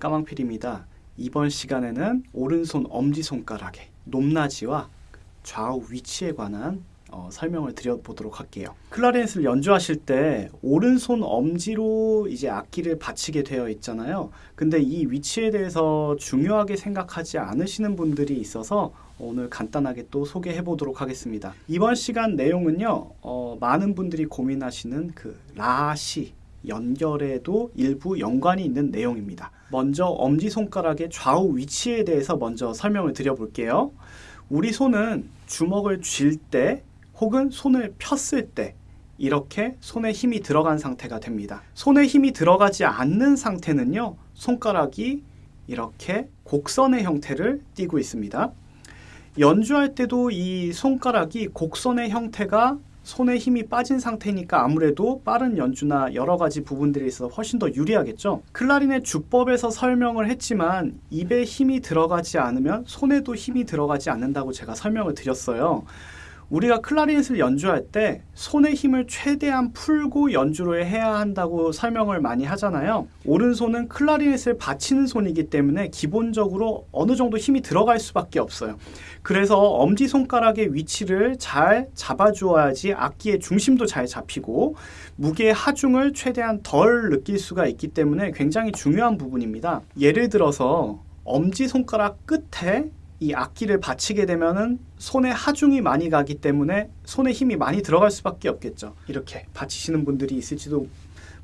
까망필입니다. 이번 시간에는 오른손 엄지손가락의 높낮이와 좌우 위치에 관한 어, 설명을 드려보도록 할게요. 클라리넷을 연주하실 때 오른손 엄지로 이제 악기를 받치게 되어 있잖아요. 근데 이 위치에 대해서 중요하게 생각하지 않으시는 분들이 있어서 오늘 간단하게 또 소개해 보도록 하겠습니다. 이번 시간 내용은요, 어, 많은 분들이 고민하시는 그 라시 연결에도 일부 연관이 있는 내용입니다. 먼저 엄지손가락의 좌우 위치에 대해서 먼저 설명을 드려볼게요. 우리 손은 주먹을 쥘 때 혹은 손을 폈을 때 이렇게 손에 힘이 들어간 상태가 됩니다. 손에 힘이 들어가지 않는 상태는요, 손가락이 이렇게 곡선의 형태를 띠고 있습니다. 연주할 때도 이 손가락이 곡선의 형태가 손에 힘이 빠진 상태니까 아무래도 빠른 연주나 여러 가지 부분들에 있어서 훨씬 더 유리하겠죠. 클라리넷 주법에서 설명을 했지만 입에 힘이 들어가지 않으면 손에도 힘이 들어가지 않는다고 제가 설명을 드렸어요. 우리가 클라리넷을 연주할 때 손의 힘을 최대한 풀고 연주를 해야 한다고 설명을 많이 하잖아요. 오른손은 클라리넷을 받치는 손이기 때문에 기본적으로 어느 정도 힘이 들어갈 수밖에 없어요. 그래서 엄지손가락의 위치를 잘 잡아주어야지 악기의 중심도 잘 잡히고 무게의 하중을 최대한 덜 느낄 수가 있기 때문에 굉장히 중요한 부분입니다. 예를 들어서 엄지손가락 끝에 이 악기를 받치게 되면은 손에 하중이 많이 가기 때문에 손에 힘이 많이 들어갈 수밖에 없겠죠. 이렇게 받치시는 분들이 있을지도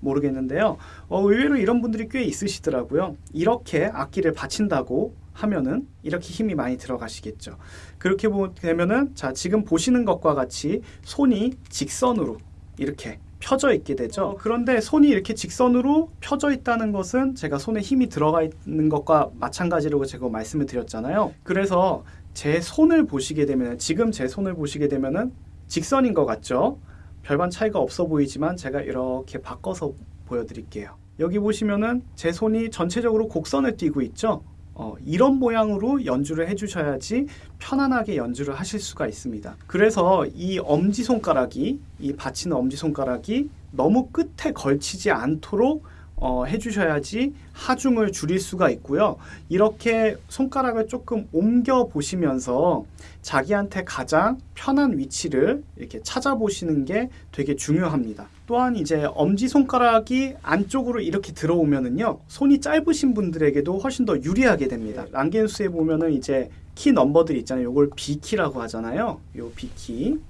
모르겠는데요. 어, 의외로 이런 분들이 꽤 있으시더라고요. 이렇게 악기를 받친다고 하면은 이렇게 힘이 많이 들어가시겠죠. 그렇게 되면은 자 지금 보시는 것과 같이 손이 직선으로 이렇게 펴져 있게 되죠. 어, 그런데 손이 이렇게 직선으로 펴져 있다는 것은 제가 손에 힘이 들어가 있는 것과 마찬가지라고 제가 말씀을 드렸잖아요. 그래서 제 손을 보시게 되면 지금 제 손을 보시게 되면은 직선인 것 같죠? 별반 차이가 없어 보이지만 제가 이렇게 바꿔서 보여드릴게요. 여기 보시면은 제 손이 전체적으로 곡선을 띠고 있죠? 어, 이런 모양으로 연주를 해주셔야지 편안하게 연주를 하실 수가 있습니다. 그래서 이 엄지손가락이, 이 받치는 엄지손가락이 너무 끝에 걸치지 않도록 어, 해주셔야지 하중을 줄일 수가 있고요. 이렇게 손가락을 조금 옮겨 보시면서 자기한테 가장 편한 위치를 이렇게 찾아보시는 게 되게 중요합니다. 또한 이제 엄지손가락이 안쪽으로 이렇게 들어오면은요, 손이 짧으신 분들에게도 훨씬 더 유리하게 됩니다. 랑겐수에 보면은 이제 키 넘버들 있잖아요. 이걸 B키라고 하잖아요. 요 B키.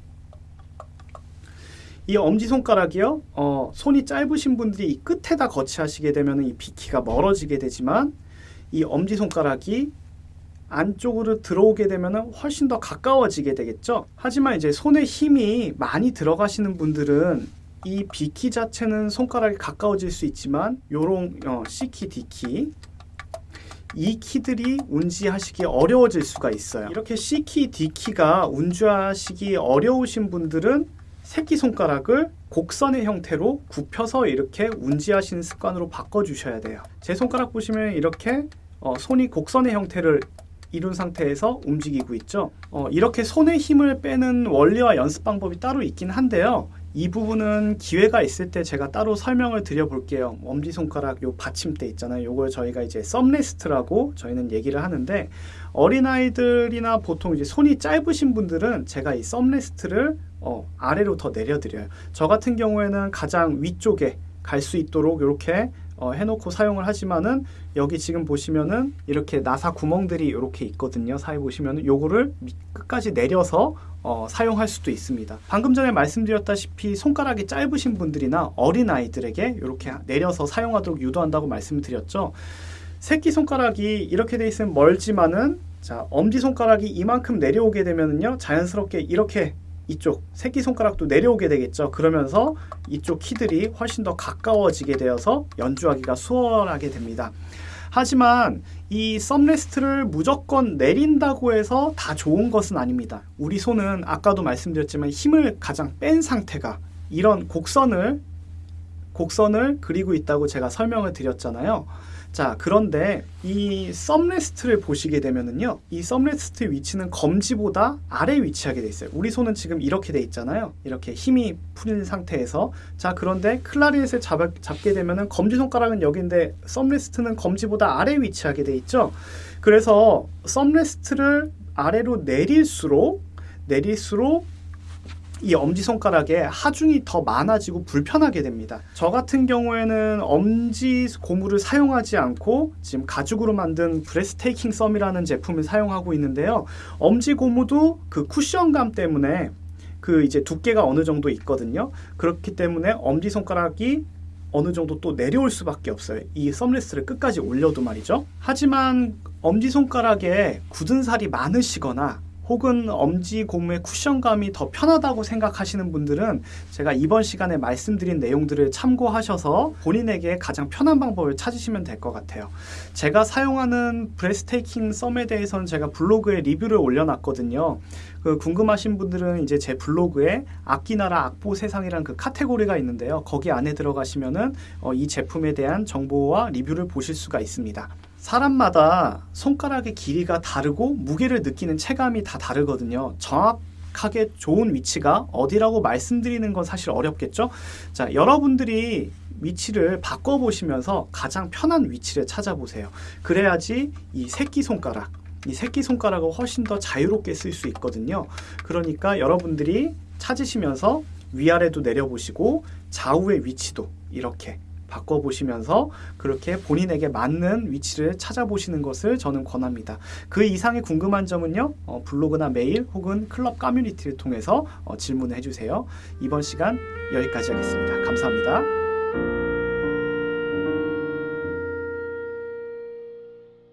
이 엄지손가락이요. 어, 손이 짧으신 분들이 이 끝에다 거치하시게 되면 이 비키가 멀어지게 되지만 이 엄지손가락이 안쪽으로 들어오게 되면 훨씬 더 가까워지게 되겠죠. 하지만 이제 손에 힘이 많이 들어가시는 분들은 이 비키 자체는 손가락이 가까워질 수 있지만 요런 어, C키, D키 이 키들이 운지하시기 어려워질 수가 있어요. 이렇게 C키, D키가 운주하시기 어려우신 분들은 새끼손가락을 곡선의 형태로 굽혀서 이렇게 운지하시는 습관으로 바꿔주셔야 돼요. 제 손가락 보시면 이렇게 어, 손이 곡선의 형태를 이룬 상태에서 움직이고 있죠. 어, 이렇게 손의 힘을 빼는 원리와 연습 방법이 따로 있긴 한데요. 이 부분은 기회가 있을 때 제가 따로 설명을 드려볼게요. 엄지손가락 요 받침대 있잖아요. 요걸 저희가 이제 썸레스트라고 저희는 얘기를 하는데 어린아이들이나 보통 이제 손이 짧으신 분들은 제가 이 썸레스트를 어, 아래로 더 내려드려요. 저 같은 경우에는 가장 위쪽에 갈 수 있도록 이렇게 어, 해놓고 사용을 하지만은 여기 지금 보시면은 이렇게 나사 구멍들이 이렇게 있거든요. 사이 보시면은 요거를 끝까지 내려서 어, 사용할 수도 있습니다. 방금 전에 말씀드렸다시피 손가락이 짧으신 분들이나 어린 아이들에게 이렇게 내려서 사용하도록 유도한다고 말씀드렸죠. 새끼 손가락이 이렇게 돼 있으면 멀지만은 자 엄지 손가락이 이만큼 내려오게 되면은요 자연스럽게 이렇게 이쪽 새끼손가락도 내려오게 되겠죠. 그러면서 이쪽 키들이 훨씬 더 가까워지게 되어서 연주하기가 수월하게 됩니다. 하지만 이 썸레스트를 무조건 내린다고 해서 다 좋은 것은 아닙니다. 우리 손은 아까도 말씀드렸지만 힘을 가장 뺀 상태가 이런 곡선을 곡선을 그리고 있다고 제가 설명을 드렸잖아요. 자, 그런데 이 thumb rest를 보시게 되면은요. 이 thumb rest 위치는 검지보다 아래 위치하게 돼 있어요. 우리 손은 지금 이렇게 돼 있잖아요. 이렇게 힘이 풀린 상태에서. 자, 그런데 클라리넷을 잡, 잡게 되면은 검지 손가락은 여기인데 thumb rest는 검지보다 아래 위치하게 돼 있죠. 그래서 thumb rest를 아래로 내릴수록 내릴수록 이 엄지손가락에 하중이 더 많아지고 불편하게 됩니다. 저 같은 경우에는 엄지 고무를 사용하지 않고 지금 가죽으로 만든 브레스테이킹 썸이라는 제품을 사용하고 있는데요. 엄지 고무도 그 쿠션감 때문에 그 이제 두께가 어느 정도 있거든요. 그렇기 때문에 엄지 손가락이 어느 정도 또 내려올 수밖에 없어요. 이 썸레스를 끝까지 올려도 말이죠. 하지만 엄지 손가락에 굳은 살이 많으시거나 혹은 엄지 고무의 쿠션감이 더 편하다고 생각하시는 분들은 제가 이번 시간에 말씀드린 내용들을 참고하셔서 본인에게 가장 편한 방법을 찾으시면 될 것 같아요. 제가 사용하는 브레스테이킹 썸에 대해서는 제가 블로그에 리뷰를 올려놨거든요. 그 궁금하신 분들은 이제 제 블로그에 악기나라 악보 세상이라는 그 카테고리가 있는데요. 거기 안에 들어가시면은 어, 이 제품에 대한 정보와 리뷰를 보실 수가 있습니다. 사람마다 손가락의 길이가 다르고 무게를 느끼는 체감이 다 다르거든요. 정확하게 좋은 위치가 어디라고 말씀드리는 건 사실 어렵겠죠? 자, 여러분들이 위치를 바꿔보시면서 가장 편한 위치를 찾아보세요. 그래야지 이 새끼손가락, 이 새끼손가락을 훨씬 더 자유롭게 쓸 수 있거든요. 그러니까 여러분들이 찾으시면서 위아래도 내려보시고 좌우의 위치도 이렇게 바꿔보시면서 그렇게 본인에게 맞는 위치를 찾아보시는 것을 저는 권합니다. 그 이상의 궁금한 점은요, 어, 블로그나 메일 혹은 클럽 커뮤니티를 통해서 어, 질문을 해주세요. 이번 시간 여기까지 하겠습니다. 감사합니다.